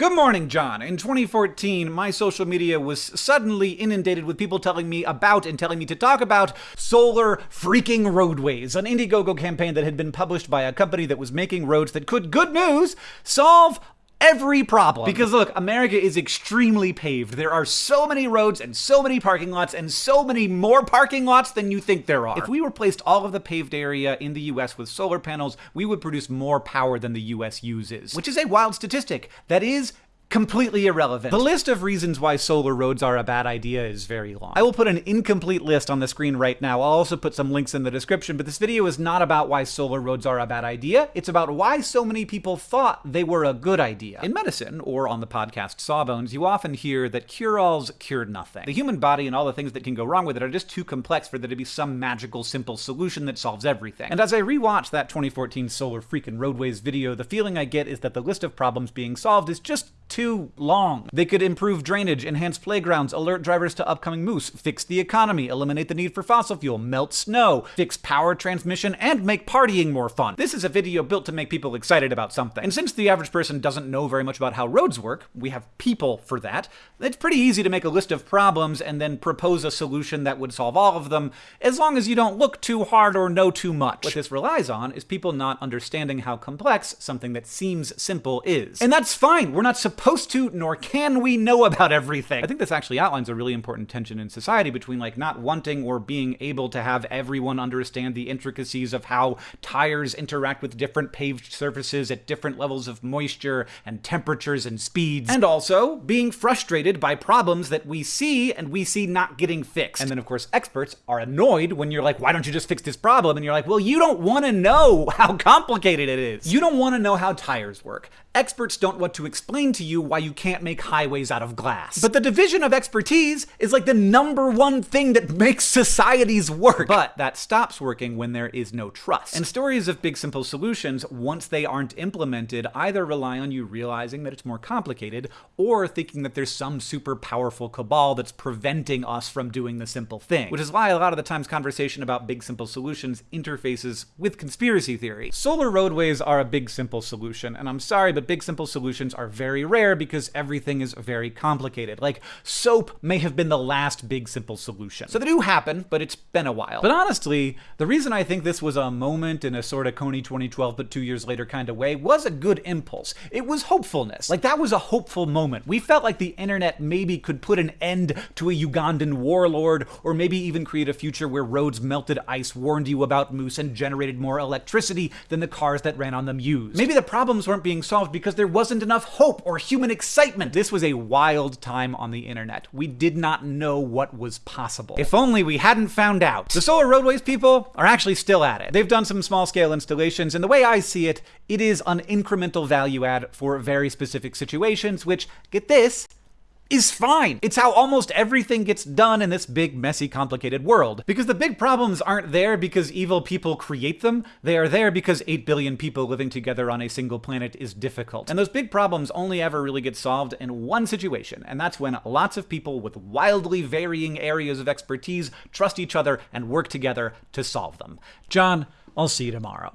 Good morning, John. In 2014, my social media was suddenly inundated with people telling me about and telling me to talk about solar freaking roadways, an Indiegogo campaign that had been published by a company that was making roads that could, good news, solve every problem. Because look, America is extremely paved. There are so many roads and so many parking lots and so many more parking lots than you think there are. If we replaced all of the paved area in the US with solar panels, we would produce more power than the US uses. Which is a wild statistic. That is completely irrelevant. The list of reasons why solar roads are a bad idea is very long. I will put an incomplete list on the screen right now. I'll also put some links in the description, but this video is not about why solar roads are a bad idea. It's about why so many people thought they were a good idea. In medicine, or on the podcast Sawbones, you often hear that cure-alls cure nothing. The human body and all the things that can go wrong with it are just too complex for there to be some magical, simple solution that solves everything. And as I rewatch that 2014 Solar Freakin' Roadways video, the feeling I get is that the list of problems being solved is just too long. They could improve drainage, enhance playgrounds, alert drivers to upcoming moose, fix the economy, eliminate the need for fossil fuel, melt snow, fix power transmission, and make partying more fun. This is a video built to make people excited about something. And since the average person doesn't know very much about how roads work, we have people for that, it's pretty easy to make a list of problems and then propose a solution that would solve all of them, as long as you don't look too hard or know too much. What this relies on is people not understanding how complex something that seems simple is. And that's fine. We're not supposed supposed to, nor can we know about everything. I think this actually outlines a really important tension in society between like not wanting or being able to have everyone understand the intricacies of how tires interact with different paved surfaces at different levels of moisture and temperatures and speeds, and also being frustrated by problems that we see and we see not getting fixed. And then of course experts are annoyed when you're like, why don't you just fix this problem? And you're like, well, you don't want to know how complicated it is. You don't want to know how tires work. Experts don't want to explain to you why you can't make highways out of glass. But the division of expertise is like the number one thing that makes societies work. But that stops working when there is no trust. And stories of big simple solutions, once they aren't implemented, either rely on you realizing that it's more complicated or thinking that there's some super powerful cabal that's preventing us from doing the simple thing. Which is why a lot of the times conversation about big simple solutions interfaces with conspiracy theory. Solar roadways are a big simple solution, and I'm sorry, but but big simple solutions are very rare because everything is very complicated. Like, soap may have been the last big simple solution. So they do happen, but it's been a while. But honestly, the reason I think this was a moment in a sort of Kony 2012 but two years later kind of way was a good impulse. It was hopefulness. Like, that was a hopeful moment. We felt like the internet maybe could put an end to a Ugandan warlord, or maybe even create a future where roads melted ice warned you about moose and generated more electricity than the cars that ran on them used. Maybe the problems weren't being solved because there wasn't enough hope or human excitement. This was a wild time on the internet. We did not know what was possible. If only we hadn't found out. The Solar Roadways people are actually still at it. They've done some small scale installations, and the way I see it, it is an incremental value add for very specific situations, which, get this, is fine. It's how almost everything gets done in this big, messy, complicated world. Because the big problems aren't there because evil people create them, they are there because 8 billion people living together on a single planet is difficult. And those big problems only ever really get solved in one situation, and that's when lots of people with wildly varying areas of expertise trust each other and work together to solve them. John, I'll see you tomorrow.